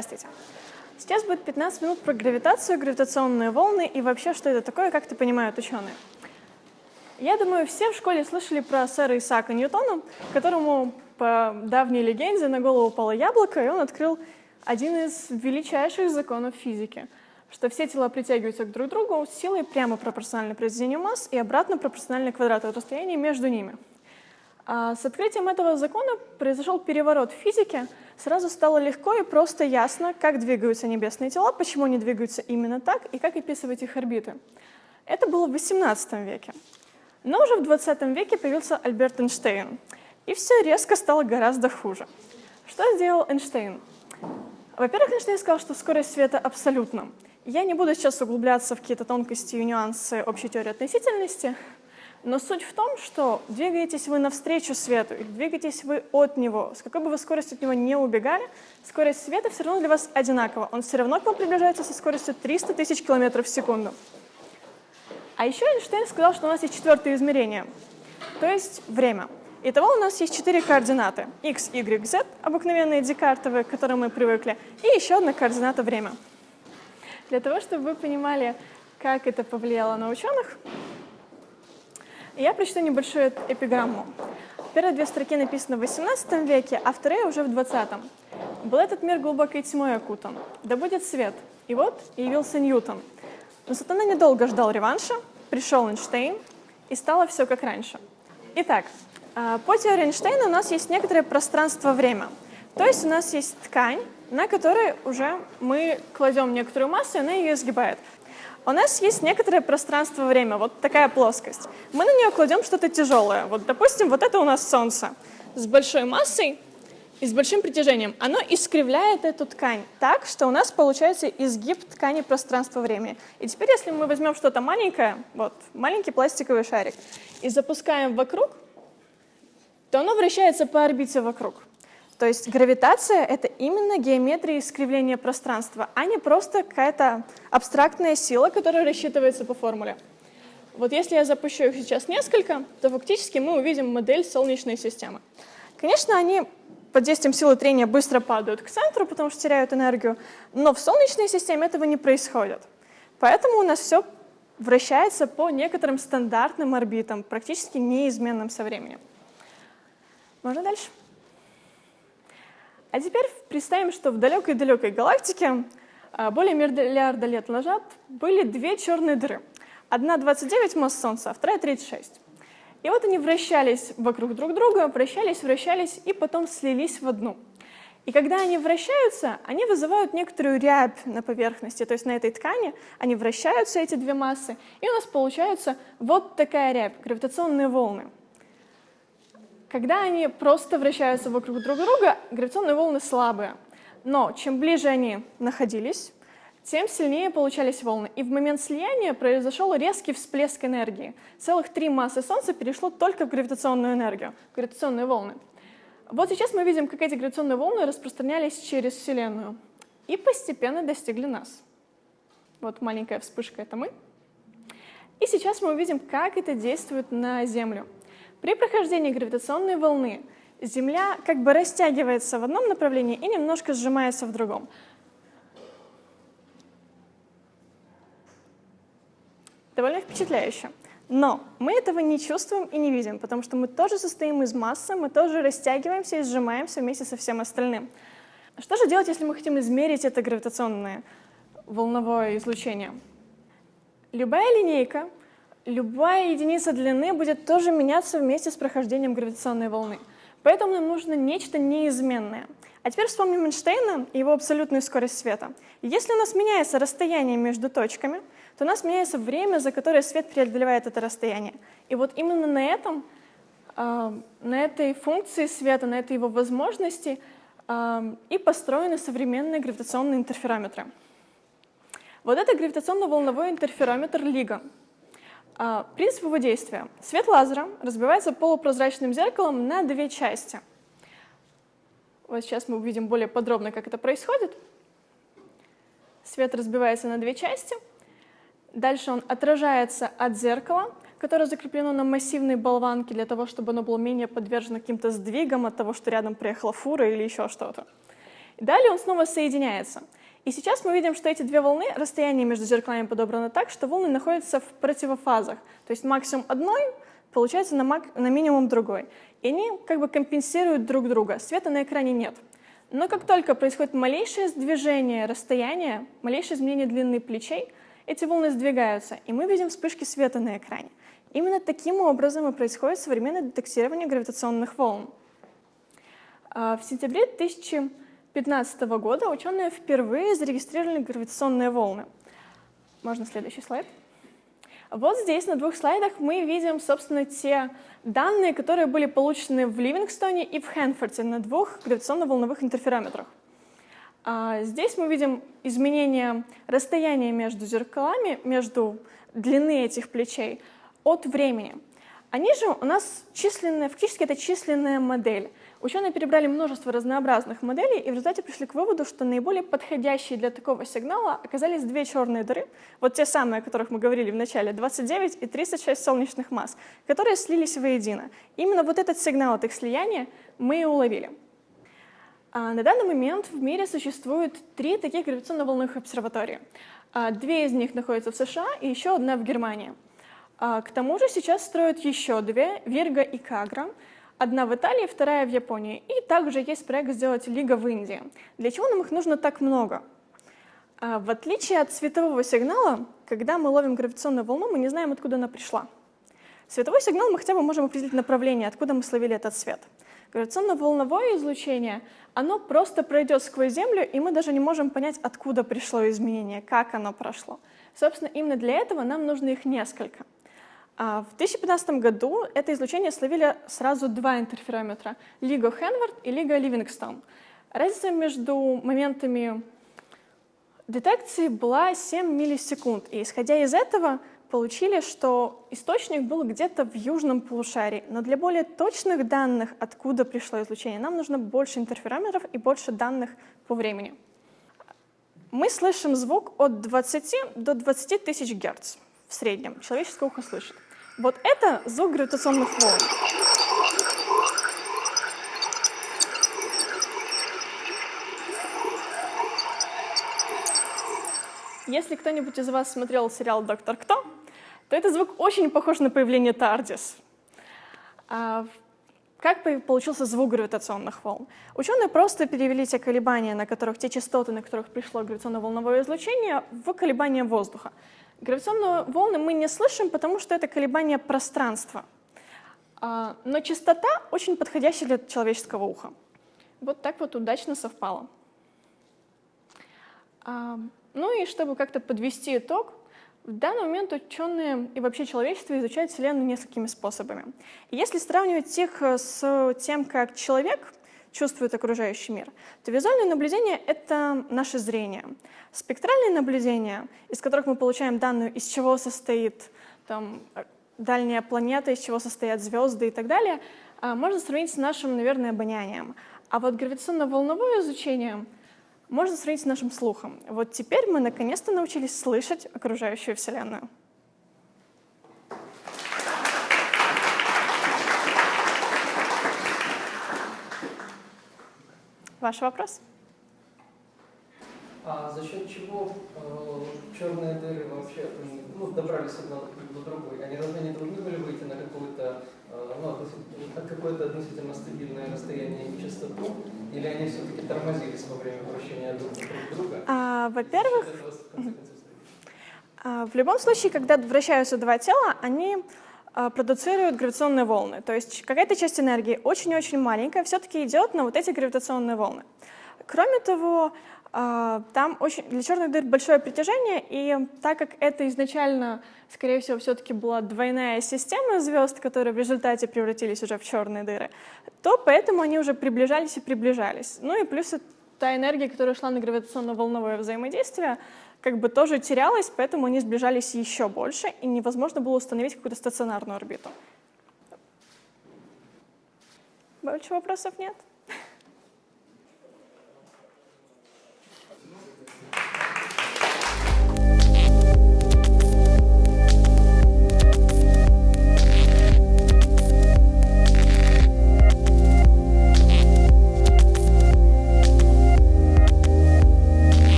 Здравствуйте. Сейчас будет 15 минут про гравитацию, гравитационные волны и вообще, что это такое, как это понимают ученые. Я думаю, все в школе слышали про сэра Исаака Ньютона, которому по давней легенде на голову упало яблоко, и он открыл один из величайших законов физики, что все тела притягиваются друг к другу силой прямо пропорциональной произведению масс и обратно пропорциональной квадрату расстояния между ними. А с открытием этого закона произошел переворот в физике. Сразу стало легко и просто ясно, как двигаются небесные тела, почему они двигаются именно так и как описывать их орбиты. Это было в XVIII веке. Но уже в XX веке появился Альберт Эйнштейн, и все резко стало гораздо хуже. Что сделал Эйнштейн? Во-первых, Эйнштейн сказал, что скорость света абсолютна. Я не буду сейчас углубляться в какие-то тонкости и нюансы общей теории относительности, но суть в том, что двигаетесь вы навстречу свету, или двигаетесь вы от него, с какой бы вы скоростью от него не убегали, скорость света все равно для вас одинакова. Он все равно к вам приближается со скоростью 300 тысяч километров в секунду. А еще Эйнштейн сказал, что у нас есть четвертое измерение, то есть время. Итого у нас есть четыре координаты – x, y, z, обыкновенные декартовые, к которым мы привыкли, и еще одна координата – время. Для того, чтобы вы понимали, как это повлияло на ученых, я прочту небольшую эпиграмму. Первые две строки написаны в XVIII веке, а вторые уже в XX. «Был этот мир глубокой тьмой окутан, да будет свет». И вот явился Ньютон. Но сатана недолго ждал реванша, пришел Эйнштейн, и стало все как раньше. Итак, а, по теории Эйнштейна у нас есть некоторое пространство-время. То есть у нас есть ткань, на которой уже мы кладем некоторую массу, и она ее изгибает. У нас есть некоторое пространство-время, вот такая плоскость. Мы на нее кладем что-то тяжелое. Вот, допустим, вот это у нас Солнце с большой массой и с большим притяжением. Оно искривляет эту ткань так, что у нас получается изгиб ткани пространства-времени. И теперь, если мы возьмем что-то маленькое, вот, маленький пластиковый шарик, и запускаем вокруг, то оно вращается по орбите вокруг. То есть гравитация — это именно геометрия искривления пространства, а не просто какая-то абстрактная сила, которая рассчитывается по формуле. Вот если я запущу их сейчас несколько, то фактически мы увидим модель Солнечной системы. Конечно, они под действием силы трения быстро падают к центру, потому что теряют энергию, но в Солнечной системе этого не происходит. Поэтому у нас все вращается по некоторым стандартным орбитам, практически неизменным со временем. Можно дальше? А теперь представим, что в далекой-далекой галактике а, более миллиарда лет назад были две черные дыры. Одна 29 масс Солнца, а вторая 36. И вот они вращались вокруг друг друга, вращались, вращались и потом слились в одну. И когда они вращаются, они вызывают некоторую рябь на поверхности, то есть на этой ткани они вращаются, эти две массы, и у нас получается вот такая рябь, гравитационные волны. Когда они просто вращаются вокруг друг друга, гравитационные волны слабые. Но чем ближе они находились, тем сильнее получались волны. И в момент слияния произошел резкий всплеск энергии. Целых три массы Солнца перешло только в гравитационную энергию, гравитационные волны. Вот сейчас мы видим, как эти гравитационные волны распространялись через Вселенную и постепенно достигли нас. Вот маленькая вспышка — это мы. И сейчас мы увидим, как это действует на Землю. При прохождении гравитационной волны Земля как бы растягивается в одном направлении и немножко сжимается в другом. Довольно впечатляюще. Но мы этого не чувствуем и не видим, потому что мы тоже состоим из массы, мы тоже растягиваемся и сжимаемся вместе со всем остальным. Что же делать, если мы хотим измерить это гравитационное волновое излучение? Любая линейка любая единица длины будет тоже меняться вместе с прохождением гравитационной волны. Поэтому нам нужно нечто неизменное. А теперь вспомним Эйнштейна и его абсолютную скорость света. Если у нас меняется расстояние между точками, то у нас меняется время, за которое свет преодолевает это расстояние. И вот именно на этом, а, на этой функции света, на этой его возможности а, и построены современные гравитационные интерферометры. Вот это гравитационно-волновой интерферометр LIGO. А, принцип его действия. Свет лазера разбивается полупрозрачным зеркалом на две части. Вот сейчас мы увидим более подробно, как это происходит. Свет разбивается на две части. Дальше он отражается от зеркала, которое закреплено на массивной болванке для того, чтобы оно было менее подвержено каким-то сдвигам от того, что рядом приехала фура или еще что-то. Далее он снова соединяется. И сейчас мы видим, что эти две волны, расстояние между зеркалами подобрано так, что волны находятся в противофазах. То есть максимум одной получается на, мак на минимум другой. И они как бы компенсируют друг друга. Света на экране нет. Но как только происходит малейшее сдвижение расстояния, малейшее изменение длины плечей, эти волны сдвигаются, и мы видим вспышки света на экране. Именно таким образом и происходит современное детектирование гравитационных волн. А, в сентябре 2015 года ученые впервые зарегистрировали гравитационные волны. Можно следующий слайд? Вот здесь на двух слайдах мы видим, собственно, те данные, которые были получены в Ливингстоне и в Хэнфорде на двух гравитационно-волновых интерферометрах. А здесь мы видим изменение расстояния между зеркалами, между длины этих плечей от времени. Они же у нас численная, фактически это численная модель. Ученые перебрали множество разнообразных моделей и в результате пришли к выводу, что наиболее подходящие для такого сигнала оказались две черные дыры, вот те самые, о которых мы говорили в начале, 29 и 36 солнечных масс, которые слились воедино. Именно вот этот сигнал от их слияния мы и уловили. А на данный момент в мире существует три таких гравитационно-волновых обсерватории. А две из них находятся в США и еще одна в Германии. А к тому же сейчас строят еще две, Вирга и Кагра, одна в Италии, вторая в Японии. И также есть проект сделать Лига в Индии. Для чего нам их нужно так много? В отличие от светового сигнала, когда мы ловим гравитационную волну, мы не знаем, откуда она пришла. Световой сигнал мы хотя бы можем определить направление, откуда мы словили этот свет. Гравитационно-волновое излучение, оно просто пройдет сквозь Землю, и мы даже не можем понять, откуда пришло изменение, как оно прошло. Собственно, именно для этого нам нужно их несколько. А в 2015 году это излучение словили сразу два интерферометра — Лига Хенвард и Лига Ливингстон. Разница между моментами детекции была 7 миллисекунд, и исходя из этого получили, что источник был где-то в южном полушарии. Но для более точных данных, откуда пришло излучение, нам нужно больше интерферометров и больше данных по времени. Мы слышим звук от 20 до 20 тысяч герц в среднем. Человеческое ухо слышит. Вот это звук гравитационных волн. Если кто-нибудь из вас смотрел сериал «Доктор Кто», то этот звук очень похож на появление Тардис. А как получился звук гравитационных волн? Ученые просто перевели те колебания, на которых, те частоты, на которых пришло гравитационно-волновое излучение, в колебания воздуха. Гравитационные волны мы не слышим, потому что это колебания пространства. А, но частота очень подходящая для человеческого уха. Вот так вот удачно совпало. А, ну и чтобы как-то подвести итог, в данный момент ученые и вообще человечество изучают Вселенную несколькими способами. Если сравнивать их э, с тем, как человек чувствует окружающий мир, то визуальное наблюдение — это наше зрение. Спектральные наблюдения, из которых мы получаем данную, из чего состоит там, э, дальняя планета, из чего состоят звезды и так далее, э, можно сравнить с нашим, наверное, обонянием. А вот гравитационно-волновое изучение — можно сравнить с нашим слухом. Вот теперь мы наконец-то научились слышать окружающую Вселенную. Ваш вопрос? А за счет чего э, черные дыры вообще ну, добрались одна до другой? Они разве не должны были выйти на какое-то э, ну, какое-то относительно стабильное расстояние и частоту? Или они все-таки тормозились во время вращения друг друга? А, Во-первых, а, в любом случае, когда вращаются два тела, они продуцируют гравитационные волны. То есть какая-то часть энергии очень-очень маленькая все-таки идет на вот эти гравитационные волны. Кроме того, а, там очень, для черных дыр большое притяжение, и так как это изначально, скорее всего, все-таки была двойная система звезд, которые в результате превратились уже в черные дыры, то поэтому они уже приближались и приближались. Ну и плюс та энергия, которая шла на гравитационно-волновое взаимодействие, как бы тоже терялась, поэтому они сближались еще больше, и невозможно было установить какую-то стационарную орбиту. Больше вопросов нет?